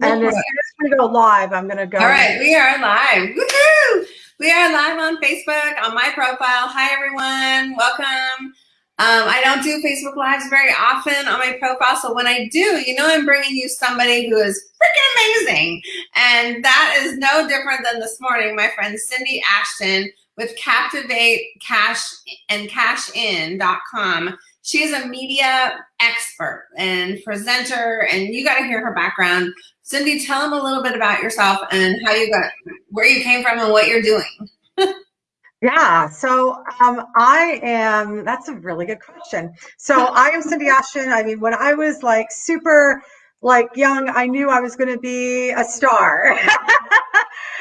And as soon as we go live, I'm going to go. All right, we are live. Woohoo! We are live on Facebook on my profile. Hi, everyone. Welcome. Um, I don't do Facebook Lives very often on my profile, so when I do, you know I'm bringing you somebody who is freaking amazing. And that is no different than this morning, my friend Cindy Ashton with Captivate Cash and CashIn.com. She is a media expert and presenter, and you got to hear her background. Cindy, tell them a little bit about yourself and how you got, where you came from and what you're doing. yeah, so um, I am, that's a really good question. So I am Cindy Ashton. I mean, when I was like super like young, I knew I was going to be a star.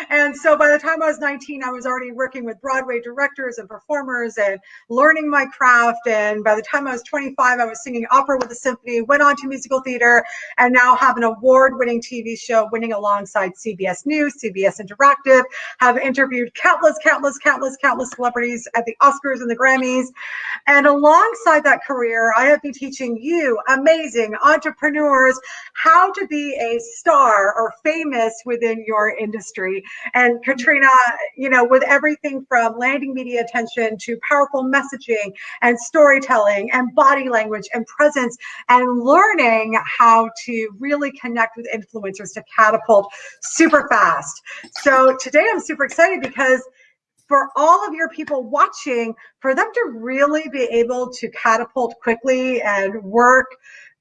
and so by the time I was 19, I was already working with Broadway directors and performers and learning my craft. And by the time I was 25, I was singing opera with the symphony, went on to musical theater, and now have an award-winning TV show winning alongside CBS News, CBS Interactive, have interviewed countless, countless, countless, countless celebrities at the Oscars and the Grammys. And alongside that career, I have been teaching you amazing entrepreneurs how to be a star or famous within your industry. And Katrina, you know, with everything from landing media attention to powerful messaging and storytelling and body language and presence and learning how to really connect with influencers to catapult super fast. So today I'm super excited because for all of your people watching, for them to really be able to catapult quickly and work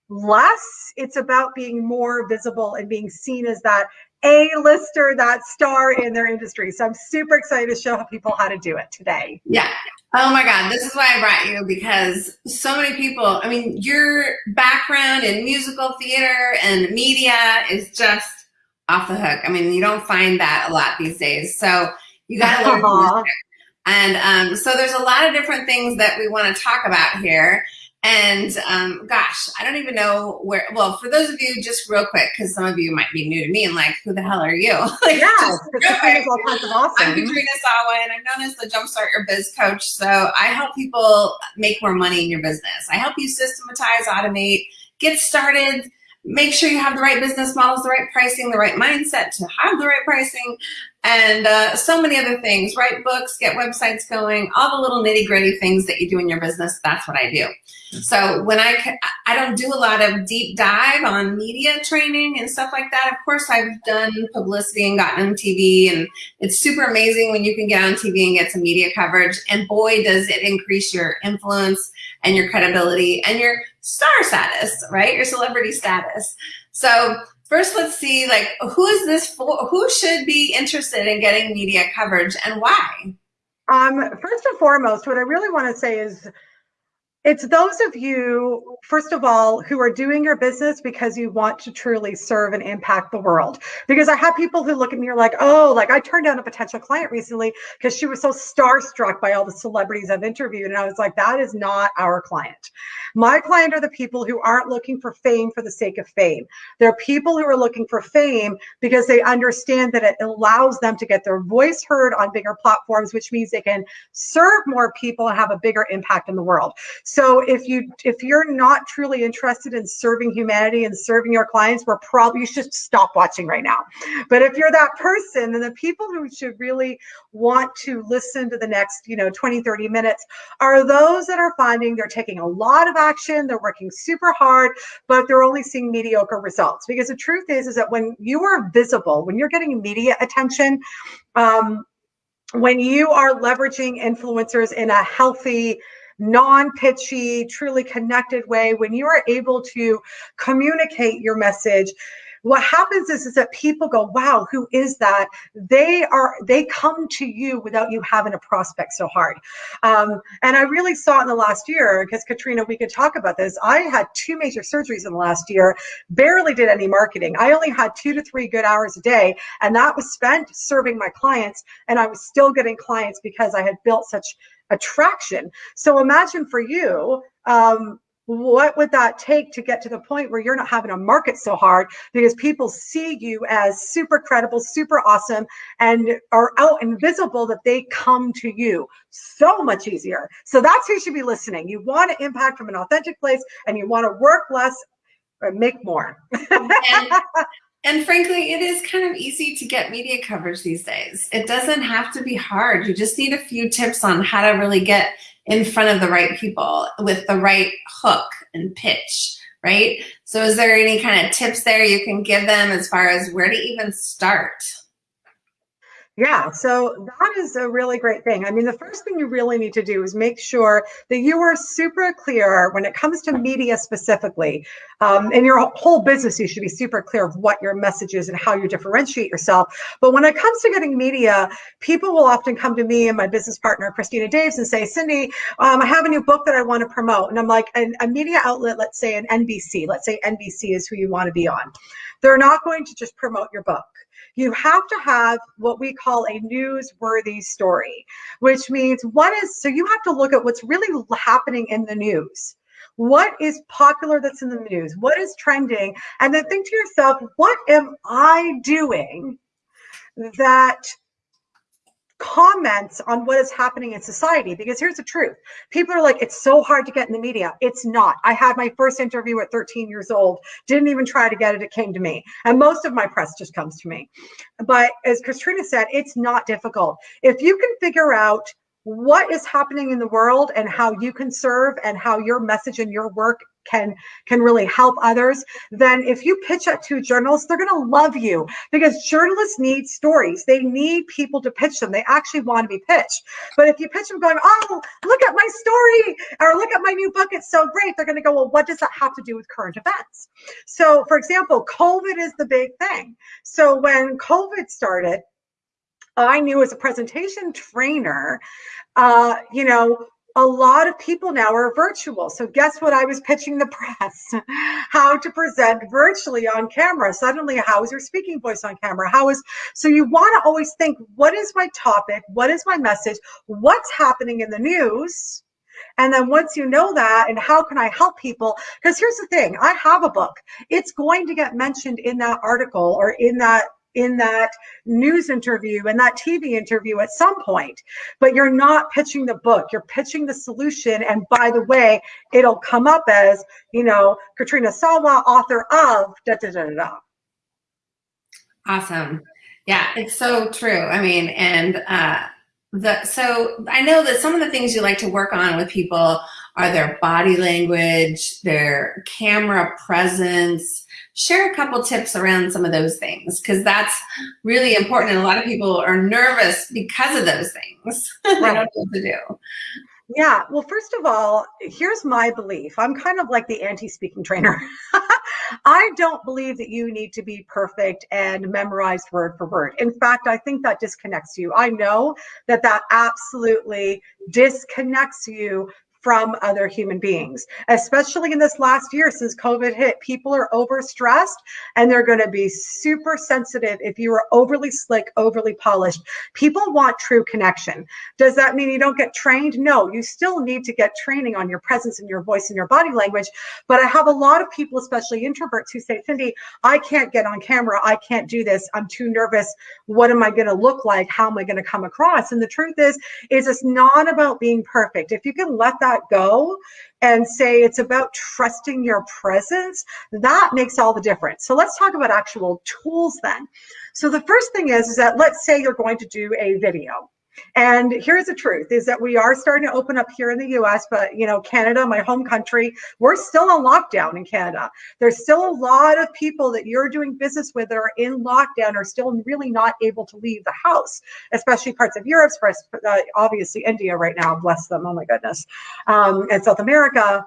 less. It's about being more visible and being seen as that A-lister, that star in their industry. So I'm super excited to show people how to do it today. Yeah. Oh my God, this is why I brought you because so many people, I mean, your background in musical theater and media is just off the hook. I mean, you don't find that a lot these days. So you got to learn. And um, so there's a lot of different things that we want to talk about here. And um, gosh, I don't even know where. Well, for those of you, just real quick, because some of you might be new to me and like, who the hell are you? like, yeah, Katrina's all kinds of awesome. I'm Katrina Sawa, and I'm known as the Jumpstart Your Biz Coach. So I help people make more money in your business. I help you systematize, automate, get started make sure you have the right business models, the right pricing, the right mindset to have the right pricing, and uh, so many other things. Write books, get websites going, all the little nitty gritty things that you do in your business. That's what I do. So when I, I don't do a lot of deep dive on media training and stuff like that. Of course, I've done publicity and gotten on TV and it's super amazing when you can get on TV and get some media coverage. And boy, does it increase your influence and your credibility and your star status, right? Your celebrity status. So first let's see like who is this for who should be interested in getting media coverage and why um first and foremost what i really want to say is it's those of you, first of all, who are doing your business because you want to truly serve and impact the world. Because I have people who look at me are like, oh, like I turned down a potential client recently because she was so starstruck by all the celebrities I've interviewed. And I was like, that is not our client. My client are the people who aren't looking for fame for the sake of fame. They're people who are looking for fame because they understand that it allows them to get their voice heard on bigger platforms, which means they can serve more people and have a bigger impact in the world. So if you if you're not truly interested in serving humanity and serving your clients, we're probably you should stop watching right now. But if you're that person, then the people who should really want to listen to the next, you know, 20, 30 minutes are those that are finding they're taking a lot of action, they're working super hard, but they're only seeing mediocre results. Because the truth is, is that when you are visible, when you're getting media attention, um, when you are leveraging influencers in a healthy, non-pitchy, truly connected way, when you are able to communicate your message, what happens is, is that people go, wow, who is that? They are, they come to you without you having to prospect so hard. Um, and I really saw it in the last year because Katrina, we could talk about this. I had two major surgeries in the last year, barely did any marketing. I only had two to three good hours a day. And that was spent serving my clients. And I was still getting clients because I had built such attraction. So imagine for you, um, what would that take to get to the point where you're not having to market so hard because people see you as super credible, super awesome, and are out and visible that they come to you so much easier. So that's who should be listening. You want to impact from an authentic place and you want to work less or make more. and, and frankly, it is kind of easy to get media coverage these days. It doesn't have to be hard. You just need a few tips on how to really get in front of the right people with the right hook and pitch, right? So is there any kind of tips there you can give them as far as where to even start? Yeah, so that is a really great thing. I mean, the first thing you really need to do is make sure that you are super clear when it comes to media specifically. Um, in your whole business, you should be super clear of what your message is and how you differentiate yourself. But when it comes to getting media, people will often come to me and my business partner, Christina Daves, and say, Cindy, um, I have a new book that I want to promote. And I'm like, a media outlet, let's say an NBC, let's say NBC is who you want to be on. They're not going to just promote your book you have to have what we call a newsworthy story, which means what is, so you have to look at what's really happening in the news. What is popular that's in the news? What is trending? And then think to yourself, what am I doing that comments on what is happening in society because here's the truth. People are like it's so hard to get in the media. It's not. I had my first interview at 13 years old didn't even try to get it it came to me. And most of my press just comes to me. But as katrina said it's not difficult. If you can figure out what is happening in the world and how you can serve and how your message and your work can can really help others then if you pitch that to journalists they're going to love you because journalists need stories. They need people to pitch them. They actually want to be pitched. But if you pitch them going oh look at my story or look at my new book it's so great they're going to go well what does that have to do with current events? So for example covid is the big thing. So when covid started I knew as a presentation trainer, uh, you know, a lot of people now are virtual. So guess what? I was pitching the press how to present virtually on camera. Suddenly, how is your speaking voice on camera? How is so you want to always think, what is my topic? What is my message? What's happening in the news? And then once you know that, and how can I help people? Because here's the thing I have a book. It's going to get mentioned in that article or in that in that news interview and that TV interview at some point, but you're not pitching the book, you're pitching the solution. And by the way, it'll come up as, you know, Katrina Sawa, author of da da da da. Awesome. Yeah, it's so true. I mean, and uh, the so I know that some of the things you like to work on with people are their body language, their camera presence, share a couple tips around some of those things because that's really important. And a lot of people are nervous because of those things. they don't know what to do. Yeah, well, first of all, here's my belief. I'm kind of like the anti speaking trainer. I don't believe that you need to be perfect and memorized word for word. In fact, I think that disconnects you. I know that that absolutely disconnects you from other human beings, especially in this last year since COVID hit. People are overstressed and they're going to be super sensitive if you are overly slick, overly polished. People want true connection. Does that mean you don't get trained? No, you still need to get training on your presence and your voice and your body language. But I have a lot of people, especially introverts, who say, Cindy, I can't get on camera. I can't do this. I'm too nervous. What am I going to look like? How am I going to come across? And the truth is, is it's not about being perfect. If you can let that go and say it's about trusting your presence, that makes all the difference. So let's talk about actual tools then. So the first thing is, is that let's say you're going to do a video. And here's the truth is that we are starting to open up here in the US, but you know, Canada, my home country, we're still on lockdown in Canada. There's still a lot of people that you're doing business with that are in lockdown are still really not able to leave the house, especially parts of Europe, uh, obviously India right now, bless them, oh my goodness, um, and South America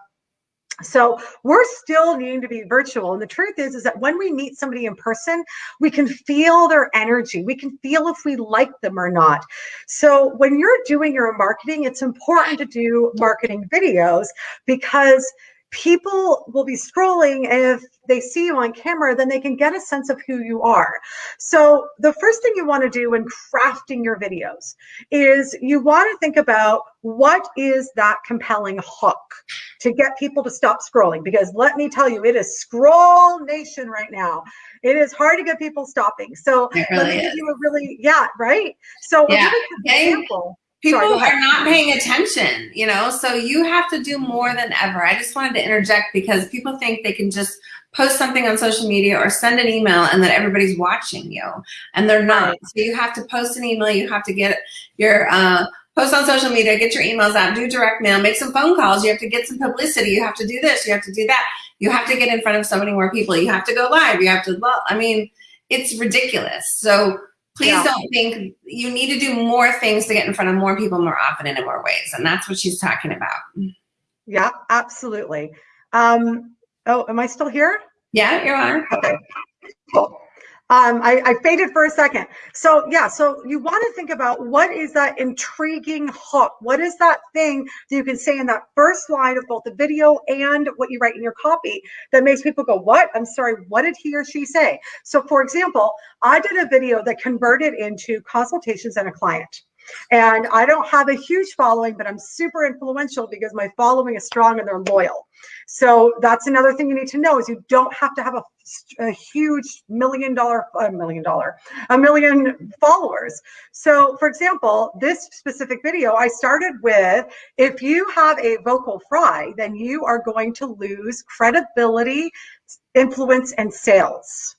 so we're still needing to be virtual. And the truth is, is that when we meet somebody in person, we can feel their energy. We can feel if we like them or not. So when you're doing your marketing, it's important to do marketing videos because people will be scrolling. If they see you on camera then they can get a sense of who you are. So the first thing you want to do when crafting your videos is you want to think about what is that compelling hook to get people to stop scrolling. Because let me tell you it is scroll nation right now. It is hard to get people stopping. So really let me is. give you a really yeah right? So yeah. example People Sorry, are not paying attention, you know, so you have to do more than ever. I just wanted to interject because people think they can just post something on social media or send an email and that everybody's watching you and they're not. So you have to post an email, you have to get your uh, post on social media, get your emails out, do direct mail, make some phone calls. You have to get some publicity. You have to do this, you have to do that. You have to get in front of so many more people. You have to go live. You have to, I mean, it's ridiculous. So please yeah. don't think you need to do more things to get in front of more people more often and in more ways. And that's what she's talking about. Yeah, absolutely. Um, oh, am I still here? Yeah, you are. Okay, cool. Um, I, I faded for a second. So yeah, so you want to think about what is that intriguing hook? What is that thing that you can say in that first line of both the video and what you write in your copy that makes people go, what? I'm sorry, what did he or she say? So for example, I did a video that converted into consultations and a client. And I don't have a huge following, but I'm super influential because my following is strong and they're loyal. So that's another thing you need to know is you don't have to have a, a huge million dollar, a million dollar, a million followers. So for example, this specific video I started with, if you have a vocal fry, then you are going to lose credibility, influence, and sales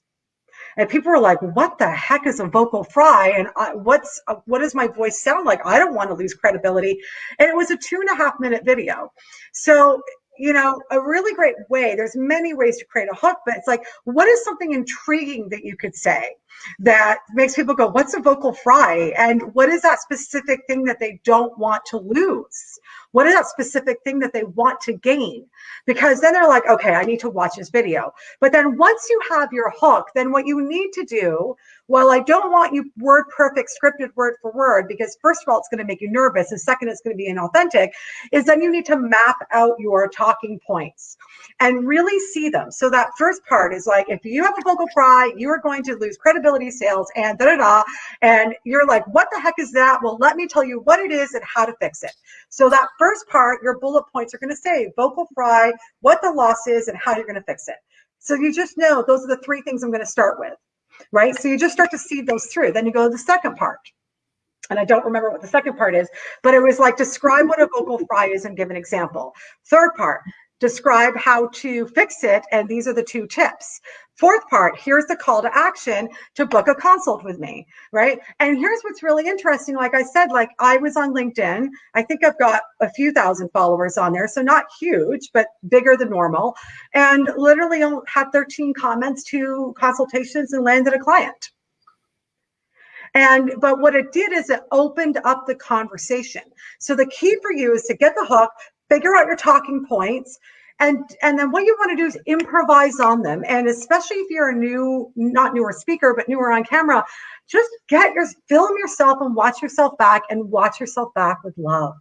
and people were like what the heck is a vocal fry? And I, what's what does my voice sound like? I don't want to lose credibility. And it was a two and a half minute video. So you know a really great way there's many ways to create a hook but it's like what is something intriguing that you could say that makes people go what's a vocal fry and what is that specific thing that they don't want to lose what is that specific thing that they want to gain? Because then they're like, okay, I need to watch this video. But then once you have your hook, then what you need to do, well, I don't want you word perfect scripted word for word, because first of all, it's going to make you nervous. And second, it's going to be inauthentic, is then you need to map out your talking points and really see them. So that first part is like, if you have a vocal fry, you are going to lose credibility sales and da da da. And you're like, what the heck is that? Well, let me tell you what it is and how to fix it. So that first part, your bullet points are going to say vocal fry, what the loss is, and how you're going to fix it. So you just know those are the three things I'm going to start with, right? So you just start to see those through. Then you go to the second part. And I don't remember what the second part is, but it was like describe what a vocal fry is and give an example. Third part, describe how to fix it. And these are the two tips. Fourth part, here's the call to action to book a consult with me, right? And here's what's really interesting. Like I said, like I was on LinkedIn. I think I've got a few thousand followers on there. So not huge, but bigger than normal. And literally had 13 comments, to consultations and landed a client. And but what it did is it opened up the conversation. So the key for you is to get the hook, figure out your talking points, and and then what you want to do is improvise on them and especially if you're a new not newer speaker but newer on camera just get your film yourself and watch yourself back and watch yourself back with love.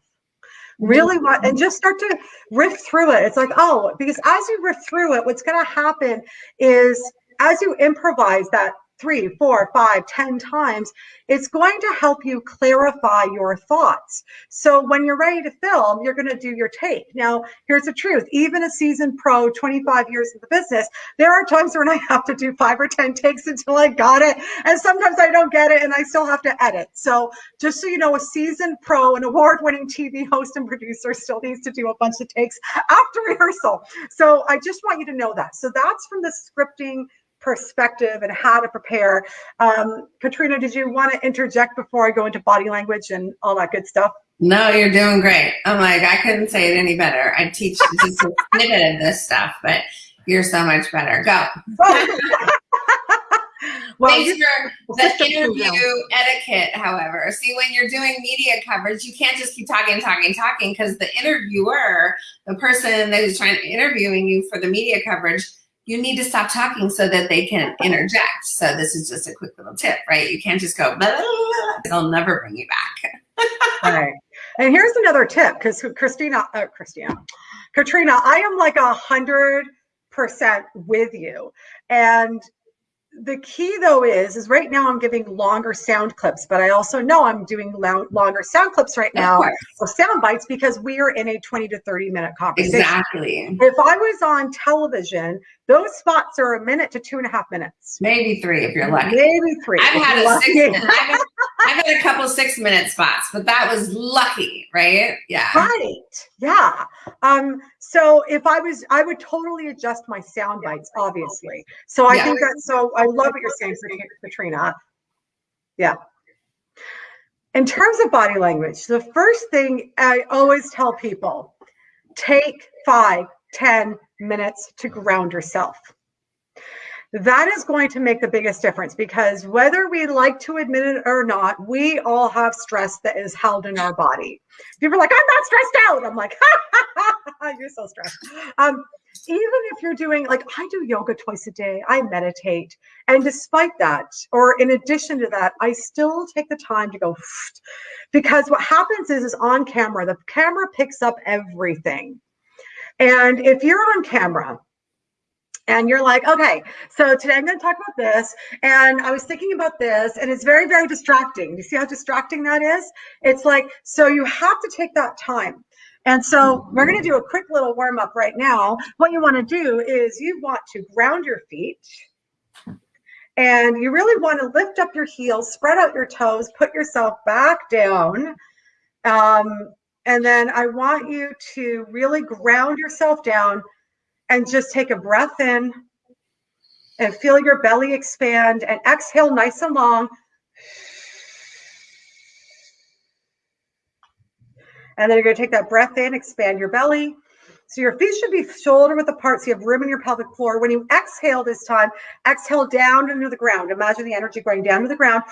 Really want and just start to riff through it. It's like oh because as you riff through it what's going to happen is as you improvise that three, four, five, ten times, it's going to help you clarify your thoughts. So when you're ready to film, you're going to do your take. Now, here's the truth. Even a seasoned pro, 25 years in the business, there are times when I have to do five or 10 takes until I got it. And sometimes I don't get it and I still have to edit. So just so you know, a seasoned pro, an award-winning TV host and producer still needs to do a bunch of takes after rehearsal. So I just want you to know that. So that's from the scripting perspective and how to prepare. Um, Katrina, did you want to interject before I go into body language and all that good stuff? No, you're doing great. I'm like, I couldn't say it any better. I teach just a snippet of this stuff, but you're so much better. Go. well, Thanks for the interview etiquette, however. See, when you're doing media coverage, you can't just keep talking, talking, talking because the interviewer, the person that is trying to interviewing you for the media coverage, you need to stop talking so that they can interject. So this is just a quick little tip, right? You can't just go, they'll never bring you back. And here's another tip because Christina, uh, Christina, Katrina, I am like a hundred percent with you. And the key though is is right now i'm giving longer sound clips but i also know i'm doing longer sound clips right now or sound bites because we are in a 20 to 30 minute conversation. Exactly. If i was on television those spots are a minute to two and a half minutes. Maybe three if you're lucky. Maybe three i've had a six I've, I've I've had a couple six minute spots, but that was lucky, right? Yeah. Right. Yeah. Um, so if I was, I would totally adjust my sound bites, obviously. So I yeah. think that's so I love what you're saying, Katrina. Yeah. In terms of body language, the first thing I always tell people take five, ten minutes to ground yourself that is going to make the biggest difference because whether we like to admit it or not, we all have stress that is held in our body. People are like, I'm not stressed out. I'm like, you're so stressed. Um, even if you're doing like I do yoga twice a day, I meditate. And despite that, or in addition to that, I still take the time to go because what happens is is on camera, the camera picks up everything. And if you're on camera and you're like, okay, so today I'm going to talk about this. And I was thinking about this, and it's very, very distracting. You see how distracting that is? It's like, so you have to take that time. And so we're going to do a quick little warm up right now. What you want to do is you want to ground your feet. And you really want to lift up your heels, spread out your toes, put yourself back down. Um, and then I want you to really ground yourself down and just take a breath in and feel your belly expand and exhale nice and long. And then you're going to take that breath in, expand your belly. So your feet should be shoulder width apart so you have room in your pelvic floor. When you exhale this time, exhale down into the ground. Imagine the energy going down to the ground.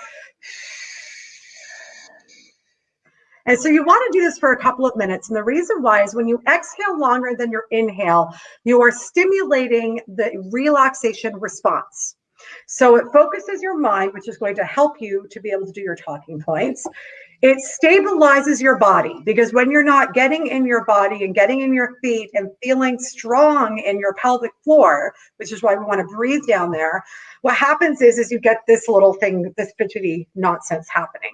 And so you want to do this for a couple of minutes. And the reason why is when you exhale longer than your inhale, you are stimulating the relaxation response. So it focuses your mind, which is going to help you to be able to do your talking points. It stabilizes your body because when you're not getting in your body and getting in your feet and feeling strong in your pelvic floor, which is why we want to breathe down there, what happens is is you get this little thing, this fidgety nonsense happening.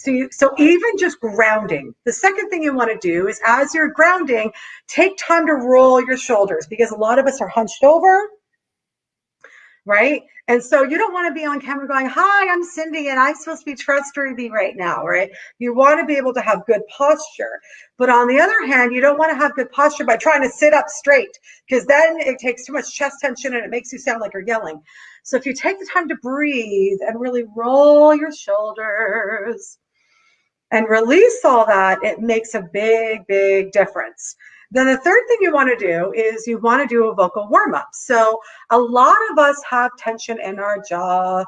So you, so even just grounding. The second thing you want to do is as you're grounding, take time to roll your shoulders because a lot of us are hunched over right? And so you don't want to be on camera going, Hi, I'm Cindy, and I'm supposed to be trustworthy right now, right? You want to be able to have good posture. But on the other hand, you don't want to have good posture by trying to sit up straight because then it takes too much chest tension and it makes you sound like you're yelling. So if you take the time to breathe and really roll your shoulders and release all that, it makes a big, big difference. Then the third thing you want to do is you want to do a vocal warm up. So a lot of us have tension in our jaw.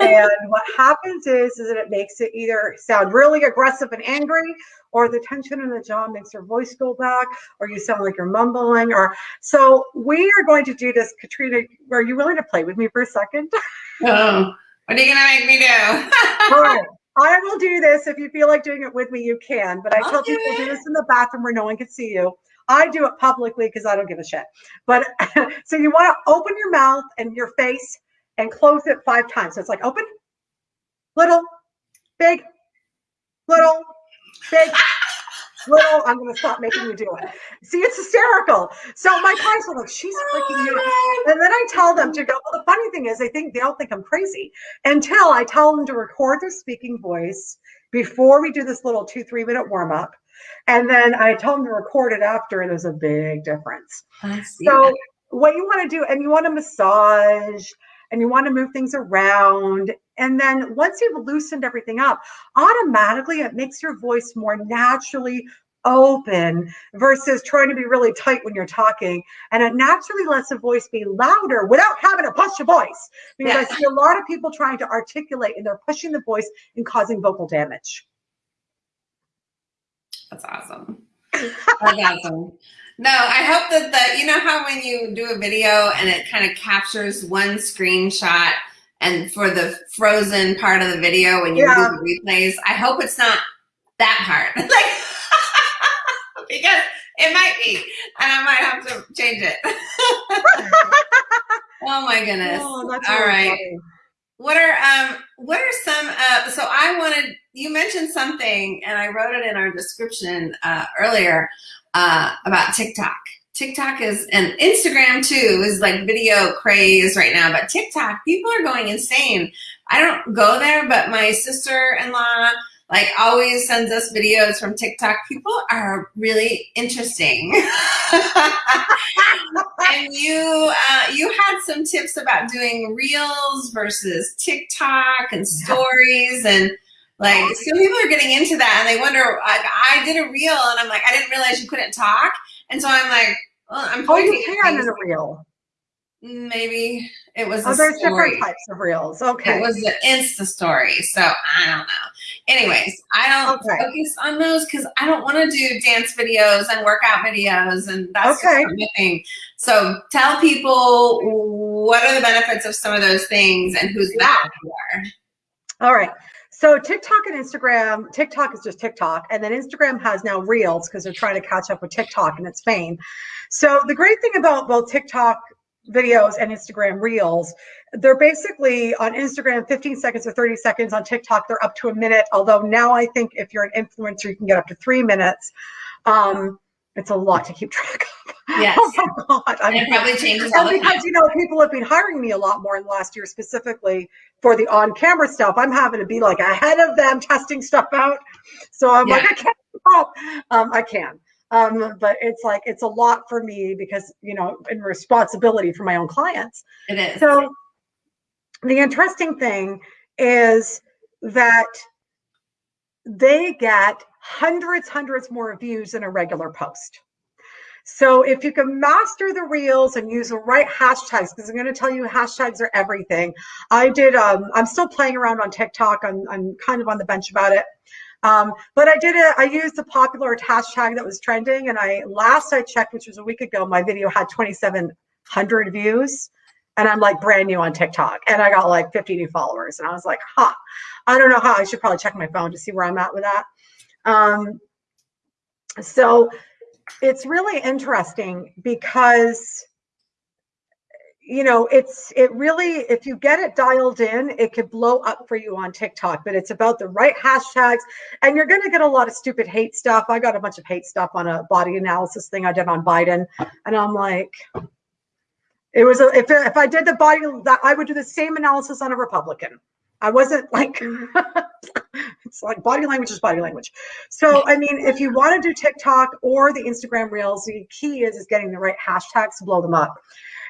and what happens is, is that it makes it either sound really aggressive and angry, or the tension in the jaw makes your voice go back, or you sound like you're mumbling. Or so we are going to do this. Katrina, are you willing to play with me for a second? Oh, what are you gonna make me do? All right. I will do this. If you feel like doing it with me, you can. But I okay. tell people do this in the bathroom where no one can see you. I do it publicly because I don't give a shit. But so you want to open your mouth and your face and close it five times. So it's like open, little, big, little, big. Little, I'm going to stop making you do it. See, it's hysterical. So my clients are like, she's freaking you. And then I tell them to go. Well, the funny thing is, they think they don't think I'm crazy until I tell them to record their speaking voice before we do this little two, three minute warm up. And then I tell them to record it after, and there's a big difference. So, what you want to do, and you want to massage and you want to move things around. And then once you've loosened everything up, automatically it makes your voice more naturally open versus trying to be really tight when you're talking. And it naturally lets the voice be louder without having to push your voice. Because yeah. I see a lot of people trying to articulate and they're pushing the voice and causing vocal damage. That's awesome. That's awesome. No, I hope that the, you know how when you do a video and it kind of captures one screenshot and for the frozen part of the video when you yeah. do the replays, I hope it's not that part. like, because it might be, and I might have to change it. oh my goodness. Oh, All really right. Funny. What are um what are some uh so I wanted you mentioned something and I wrote it in our description uh earlier uh about TikTok. TikTok is and Instagram too is like video craze right now, but TikTok, people are going insane. I don't go there, but my sister-in-law like always sends us videos from TikTok. People are really interesting. and you uh, you had some tips about doing reels versus TikTok and stories and like some people are getting into that and they wonder like I did a reel and I'm like I didn't realize you couldn't talk and so I'm like well, I'm oh you can in a reel maybe it was oh there's story. different types of reels okay it was an insta story so I don't know anyways I don't okay. focus on those because I don't want to do dance videos and workout videos and that's okay. thing so tell people what are the benefits of some of those things and who's that for all right so TikTok and Instagram, TikTok is just TikTok, and then Instagram has now Reels because they're trying to catch up with TikTok and its fame. So the great thing about both TikTok videos and Instagram Reels, they're basically on Instagram 15 seconds or 30 seconds. On TikTok, they're up to a minute. Although now I think if you're an influencer, you can get up to three minutes. Um, it's a lot to keep track of. Yes. oh my God. I mean, it probably changes all because, you know, people have been hiring me a lot more in the last year, specifically for the on-camera stuff. I'm having to be like ahead of them, testing stuff out. So I'm yeah. like, I can't help. Um, I can. Um, but it's like it's a lot for me because you know, in responsibility for my own clients. It is. So the interesting thing is that they get hundreds, hundreds more views than a regular post. So if you can master the reels and use the right hashtags, because I'm going to tell you hashtags are everything. I did, um, I'm still playing around on TikTok. I'm, I'm kind of on the bench about it. Um, but I did it, I used the popular hashtag that was trending. And I, last I checked, which was a week ago, my video had 2,700 views and I'm like brand new on TikTok and I got like 50 new followers. And I was like, huh, I don't know how I should probably check my phone to see where I'm at with that. Um, so it's really interesting because you know it's it really if you get it dialed in it could blow up for you on tiktok but it's about the right hashtags and you're going to get a lot of stupid hate stuff i got a bunch of hate stuff on a body analysis thing i did on biden and i'm like it was a, if, if i did the body that i would do the same analysis on a republican I wasn't like, mm-hmm. it's like body language is body language. So, I mean, if you want to do TikTok or the Instagram Reels, the key is, is getting the right hashtags to blow them up.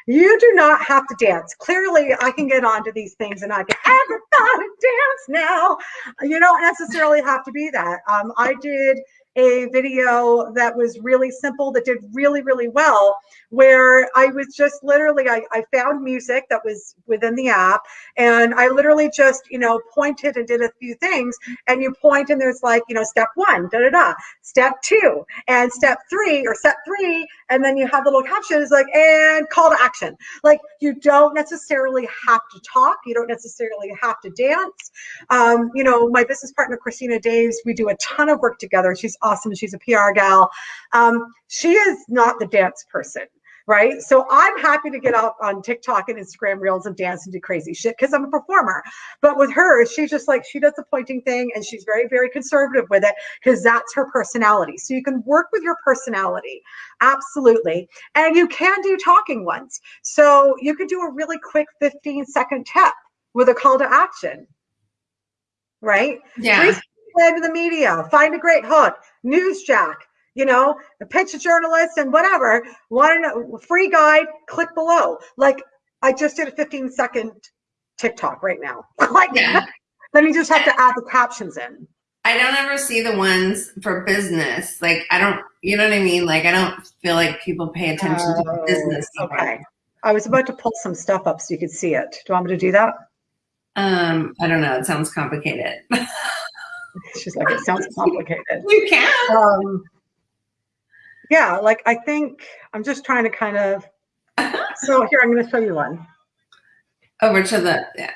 You do not have to dance. Clearly, I can get onto these things and I can everybody dance now. You don't necessarily have to be that. Um, I did a video that was really simple that did really, really well, where I was just literally, I, I found music that was within the app and I literally just, you know, pointed and did a few things and you point and there's like, you know, step one, da da da, step two, and step three or step three, and then you have the little captions like, and call to action. Like you don't necessarily have to talk, you don't necessarily have to dance. Um, you know, my business partner, Christina Daves, we do a ton of work together. She's awesome. She's a PR gal. Um, she is not the dance person right? So I'm happy to get out on TikTok and Instagram reels and dance and do crazy shit because I'm a performer. But with her, she's just like, she does the pointing thing and she's very, very conservative with it because that's her personality. So you can work with your personality. Absolutely. And you can do talking ones. So you could do a really quick 15 second tip with a call to action, right? Yeah into the media, find a great hook, news jack, you know, pitch a journalist and whatever. Want to free guide? Click below. Like I just did a 15 second TikTok right now. like yeah. then you just have to add the captions in. I don't ever see the ones for business. Like I don't, you know what I mean? Like I don't feel like people pay attention to oh, business. Okay. I was about to pull some stuff up so you could see it. Do you want me to do that? Um, I don't know. It sounds complicated. She's like, it sounds complicated. You can. Um, yeah, like I think I'm just trying to kind of. so here, I'm going to show you one. Over to the. Yeah.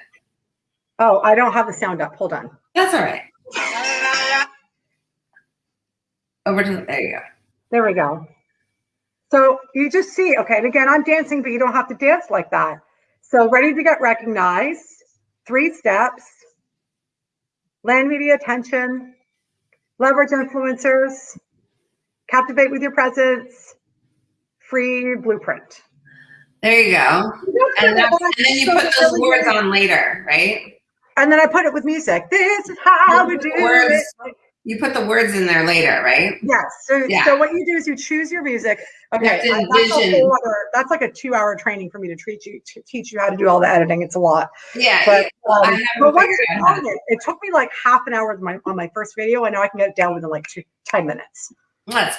Oh, I don't have the sound up. Hold on. That's all right. Over to the, there you go. There we go. So you just see, okay, and again, I'm dancing, but you don't have to dance like that. So ready to get recognized, three steps, land media attention, leverage influencers, captivate with your presence, free blueprint. There you go. And, and then you put those words on later, right? And then I put it with music. This is how we do it. You put the words in there later, right? Yes. So, Yeah. so what you do is you choose your music. Okay, that's, that's like a two-hour training for me to treat you to teach you how to do all the editing. It's a lot. Yeah. But, yeah. Um, but once you how it, it took me like half an hour my, on my first video. and now I can get it down within like two, 10 minutes. That's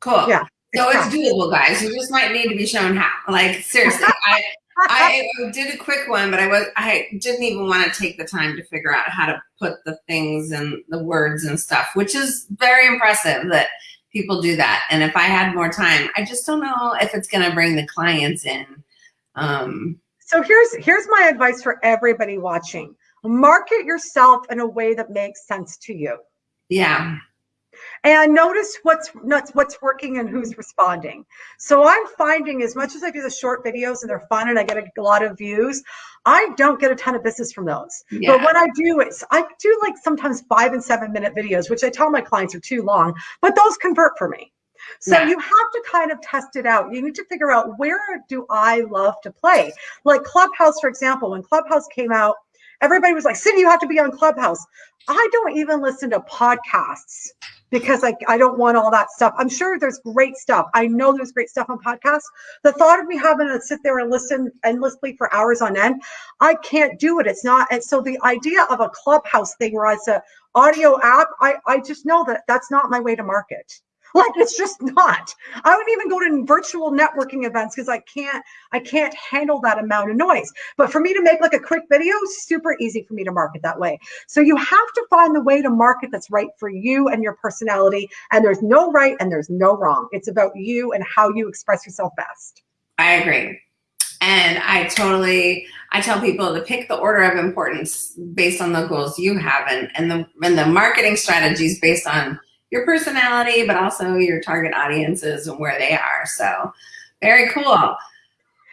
cool. Yeah, So it's it's doable, guys. You just might need to be shown how. Like seriously, I I did a quick one, but I was I didn't even want to take the time to figure out how to put the things and the words and stuff, which is very impressive that people do that. And if I had more time, I just don't know if it's going to bring the clients in. Um, So here's here's my advice for everybody watching. Market yourself in a way that makes sense to you. yeah, and notice what's not what's working and who's responding. So I'm finding as much as I do the short videos and they're fun and I get a lot of views, I don't get a ton of business from those. yeah, But when I do, it's I do like sometimes five and seven minute videos, which I tell my clients are too long, but those convert for me. So Yeah. you have to kind of test it out. You need to figure out where do I love to play. Like Clubhouse, for example, when Clubhouse came out, everybody was like, Cindy, you have to be on Clubhouse. I don't even listen to podcasts because I, I don't want all that stuff. I'm sure there's great stuff. I know there's great stuff on podcasts. The thought of me having to sit there and listen endlessly for hours on end, I can't do it. It's not. And so the idea of a clubhouse thing where it's a audio app, I, I just know that that's not my way to market. Like it's just not. I wouldn't even go to virtual networking events because I can't I can't handle that amount of noise. But for me to make like a quick video, super easy for me to market that way. So you have to find the way to market that's right for you and your personality. And there's no right and there's no wrong. It's about you and how you express yourself best. I agree. And I totally, I tell people to pick the order of importance based on the goals you have and, and the and the marketing strategies based on your personality, but also your target audiences and where they are. So very cool.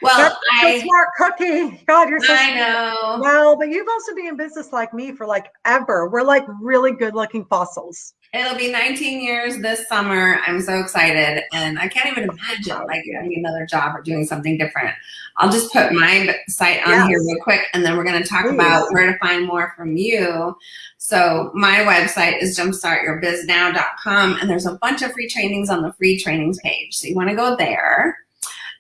Well, That's so smart cookie. God, you're so I smart. know. Well, but you've also been in business like me for like ever. We're like really good looking fossils. It'll be 19 years this summer. I'm so excited. And I can't even imagine like getting another job or doing something different. I'll just put my site on here real quick and then we're going to talk Please. about where to find more from you. So my website is jumpstartyourbiznow.com and there's a bunch of free trainings on the free trainings page. So you want to go there.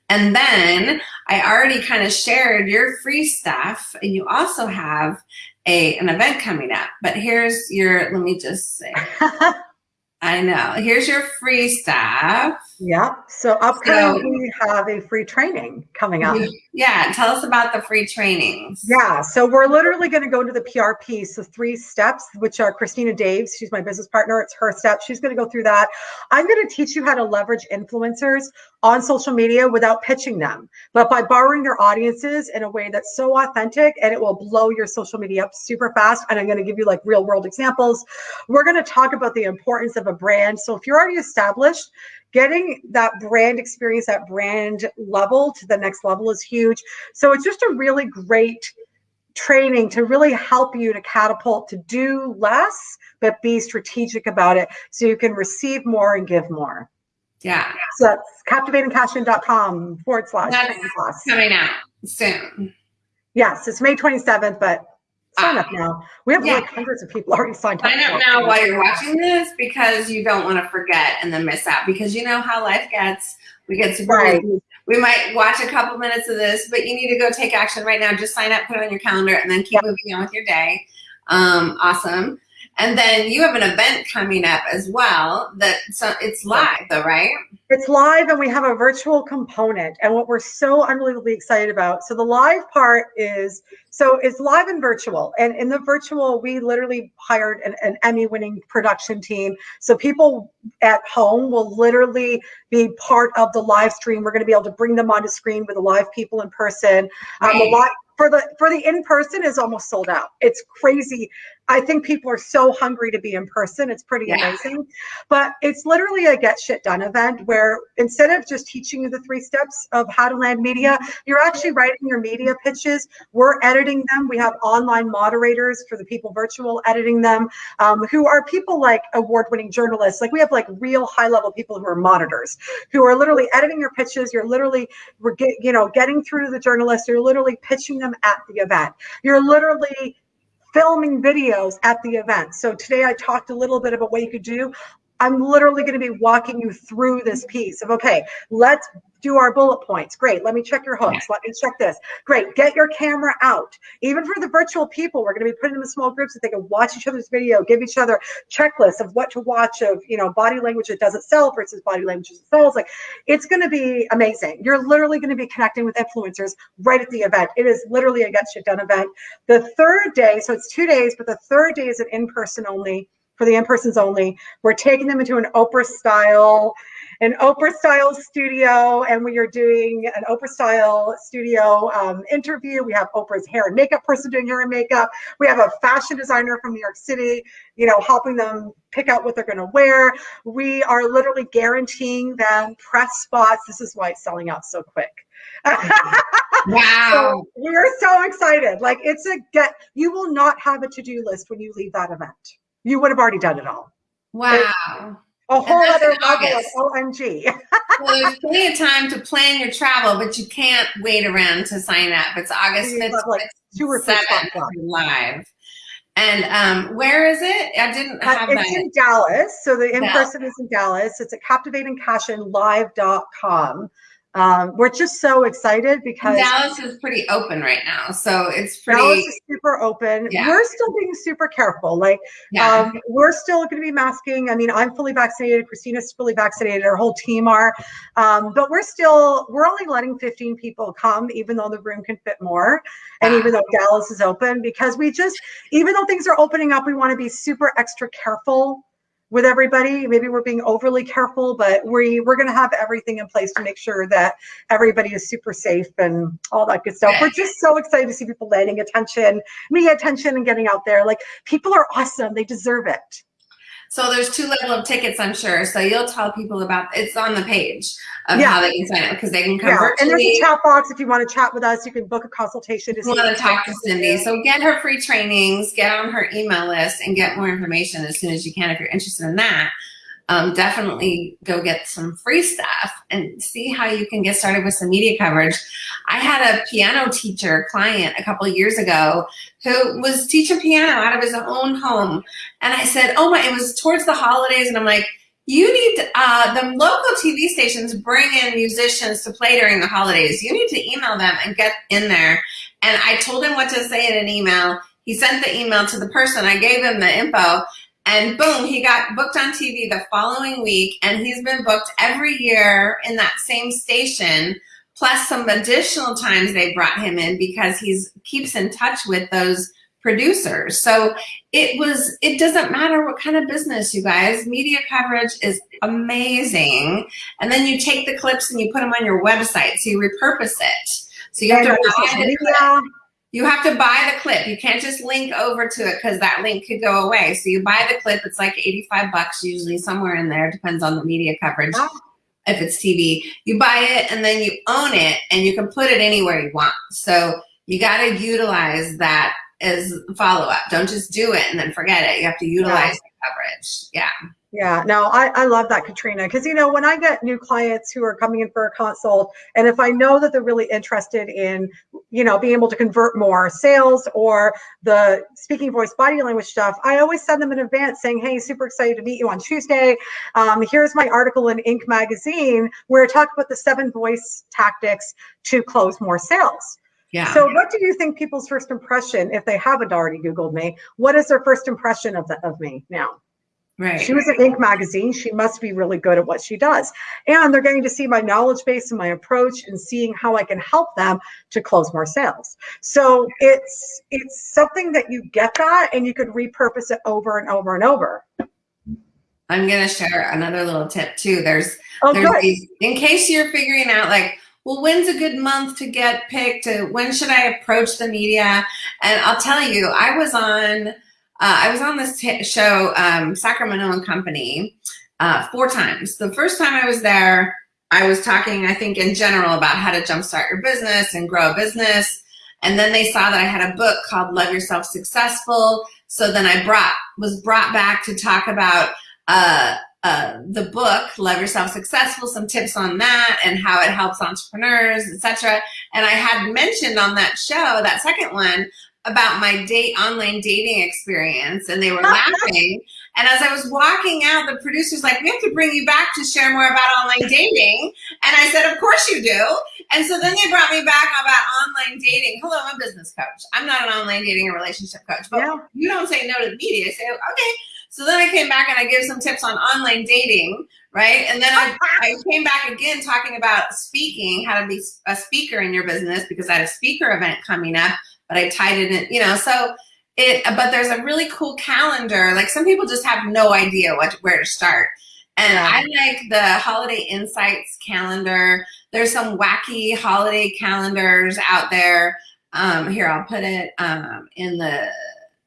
And then I already kind of shared your free stuff and you also have a an event coming up. But here's your let me just say I know. Here's your free stuff. Yeah. So upcoming, So- we have a free training coming up. Yeah, tell us about the free trainings. Yeah, so we're literally going to go to the PRP. So three steps, which are Christina Daves. She's my business partner. It's her steps. She's going to go through that. I'm going to teach you how to leverage influencers on social media without pitching them, but by borrowing their audiences in a way that's so authentic and it will blow your social media up super fast. And I'm going to give you like real world examples. We're going to talk about the importance of a brand. So if you're already established, getting that brand experience, that brand level to the next level is huge. So it's just a really great training to really help you to catapult to do less, but be strategic about it so you can receive more and give more. Yeah, So that's captivatingcashin.com forward slash That's coming out soon. Yes, it's May 27th, but sign up now. We have Yeah. like hundreds of people already signed up. Sign up for it. now while you're watching this because you don't want to forget and then miss out because you know how life gets. We get super Right. We might watch a couple minutes of this, but you need to go take action right now. Just sign up, put it on your calendar, and then keep moving on with your day. Um, awesome. And then you have an event coming up as well. That so it's live though, right? It's live and we have a virtual component. And what we're so unbelievably excited about. So the live part is so it's live and virtual. And in the virtual, we literally hired an, an Emmy winning production team. So people at home will literally be part of the live stream. We're going to be able to bring them onto screen with the live people in person. Um, Right. live for the for the in person is almost sold out. It's crazy. I think people are so hungry to be in person. It's pretty Yeah. amazing. But it's literally a get shit done event where instead of just teaching you the three steps of how to land media, you're actually writing your media pitches. We're editing them. We have online moderators for the people virtual editing them, um, who are people like award winning journalists. Like we have like real high level people who are monitors who are literally editing your pitches. You're literally, you know, getting through to the journalists. You're literally pitching them at the event. You're literally filming videos at the event. So today I talked a little bit about what you could do. I'm literally going to be walking you through this mm-hmm. piece of okay, let's do our bullet points. Great. Let me check your hooks. Let me check this. Great. Get your camera out. Even for the virtual people, we're going to be putting them in small groups so they can watch each other's video, give each other checklists of what to watch of, you know, body language that doesn't sell versus body language that sells. Like it's going to be amazing. You're literally going to be connecting with influencers right at the event. It is literally a get shit done event. The third day, so it's two days, but the third day is an in-person only for the in-persons only. We're taking them into an Oprah style, an Oprah style studio, and we are doing an Oprah style studio um, interview. We have Oprah's hair and makeup person doing hair and makeup. We have a fashion designer from New York City, you know, helping them pick out what they're going to wear. We are literally guaranteeing them press spots. This is why it's selling out so quick. wow. So we're so excited. Like it's a get, you will not have a to-do list when you leave that event you would have already done it all. Wow. a whole other of OMG. well, there's plenty of time to plan your travel, but you can't wait around to sign up. It's August 5th, like two or three live. And um, where is it? I didn't uh, have uh, It's that. in Dallas. So the in-person is in Dallas. It's at captivatingcashionlive.com. Um, we're just so excited because Dallas is pretty open right now. So it's pretty Dallas is super open. Yeah. We're still being super careful. Like yeah. um, we're still going to be masking. I mean, I'm fully vaccinated. Christina's fully vaccinated. Our whole team are. Um, but we're still we're only letting 15 people come, even though the room can fit more, and even though Dallas is open, because we just even though things are opening up, we want to be super extra careful with everybody. Maybe we're being overly careful, but we we're going to have everything in place to make sure that everybody is super safe and all that good stuff. We're just so excited to see people landing attention, me attention, and getting out there. Like people are awesome; they deserve it. So there's two level of tickets, I'm sure. So you'll tell people about it's on the page of yeah. how they can sign up because they can come yeah. virtually. And there's a chat box if you want to chat with us. You can book a consultation. To want to talk to Cindy. So get her free trainings, get on her email list, and get more information as soon as you can if you're interested in that um, definitely go get some free stuff and see how you can get started with some media coverage. I had a piano teacher client a couple years ago who was teaching piano out of his own home. And I said, oh my, it was towards the holidays. And I'm like, you need, uh, the local TV stations bring in musicians to play during the holidays. You need to email them and get in there. And I told him what to say in an email. He sent the email to the person. I gave him the info and boom, he got booked on TV the following week, and he's been booked every year in that same station, plus some additional times they brought him in because he's keeps in touch with those producers. So it was, it doesn't matter what kind of business, you guys. Media coverage is amazing. And then you take the clips and you put them on your website. So you repurpose it. So you have to you have to buy the clip. You can't just link over to it because that link could go away. So you buy the clip. It's like 85 bucks usually somewhere in there. Depends on the media coverage. If it's TV, you buy it and then you own it and you can put it anywhere you want. So you got to utilize that as follow up. Don't just do it and then forget it. You have to utilize yeah. the coverage. Yeah. Yeah, no, I, I love that, Katrina. Because, you know, when I get new clients who are coming in for a consult, and if I know that they're really interested in, you know, being able to convert more sales or the speaking voice body language stuff, I always send them in advance saying, hey, super excited to meet you on Tuesday. Um, here's my article in Inc. magazine where I talk about the seven voice tactics to close more sales. Yeah. So what do you think people's first impression, if they haven't already Googled me, what is their first impression of, the, of me now? Right. She was at Inc. magazine. She must be really good at what she does. And they're getting to see my knowledge base and my approach and seeing how I can help them to close more sales. So it's it's something that you get that and you could repurpose it over and over and over. I'm gonna share another little tip too. There's oh, there's these in case you're figuring out like well, when's a good month to get picked? When should I approach the media? And I'll tell you, I was on uh, I was on this show, um, Sacramento and Company, uh, four times. The first time I was there, I was talking, I think, in general about how to jumpstart your business and grow a business. And then they saw that I had a book called Love Yourself Successful. So then I brought was brought back to talk about uh, uh, the book Love Yourself Successful, some tips on that and how it helps entrepreneurs, etc. And I had mentioned on that show, that second one, about my date online dating experience and they were laughing. And as I was walking out, the producer's like, we have to bring you back to share more about online dating. And I said, of course you do. And so then they brought me back about online dating. Hello, I'm a business coach. I'm not an online dating or relationship coach, but yeah. you don't say no to the media. I say, okay. So then I came back and I gave some tips on online dating, right? And then I, I came back again talking about speaking, how to be a speaker in your business because I had a speaker event coming up, but I tied it in, you know, so it, but there's a really cool calendar. Like some people just have no idea what where to start. And. I like the holiday insights calendar. There's some wacky holiday calendars out there. Um, here, I'll put it um, in the,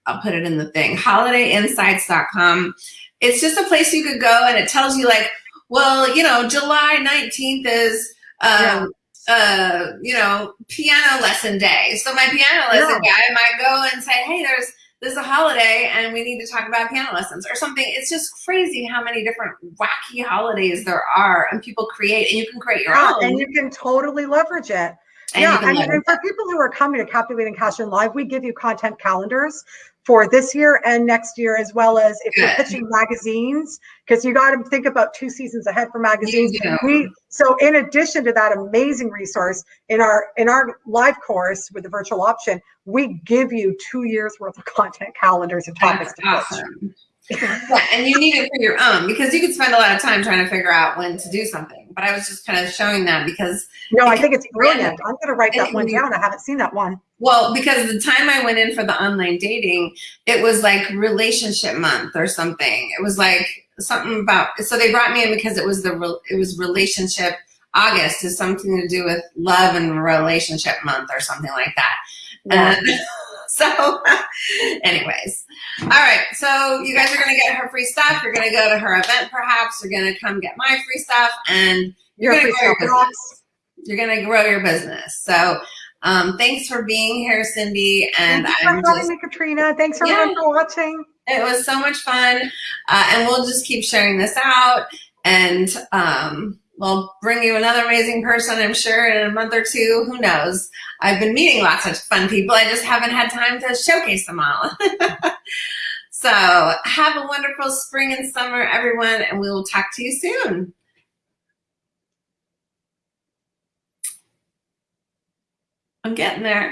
I'll put it in the thing, holidayinsights.com. It's just a place you could go and it tells you like, well, you know, July 19th is, um, uh, you know, piano lesson day. So my piano lesson yeah. guy might go and say, hey, there's there's a holiday and we need to talk about piano lessons or something. It's just crazy how many different wacky holidays there are and people create and you can create your yeah, own. And you can totally leverage it. And yeah, and, and for people who are coming to Captivating Cash in Live, we give you content calendars for this year and next year, as well as if you're pitching magazines, because you got to think about two seasons ahead for magazines. We so in addition to that amazing resource in our in our live course with the virtual option, we give you two years worth of content calendars and topics That's to awesome. pitch yeah, and you need it for your own because you could spend a lot of time trying to figure out when to do something. But I was just kind of showing that because no, I think it's brilliant. I'm going to write that one down. I haven't seen that one. Well, because the time I went in for the online dating, it was like relationship month or something. It was like something about. So they brought me in because it was the it was relationship. August is something to do with love and relationship month or something like that. Yeah. And so anyways, all right. So you guys are going to get her free stuff. You're going to go to her event, perhaps. You're going to come get my free stuff and you're going to grow your business. You're going to grow your business. So um, thanks for being here, Cindy. And Thank you I'm for having me, Katrina. Thanks everyone yeah, for watching. It was so much fun. Uh, and we'll just keep sharing this out. And um, we'll bring you another amazing person, I'm sure, in a month or two. Who knows? I've been meeting lots of fun people. I just haven't had time to showcase them all. so have a wonderful spring and summer, everyone, and we will talk to you soon. I'm getting there.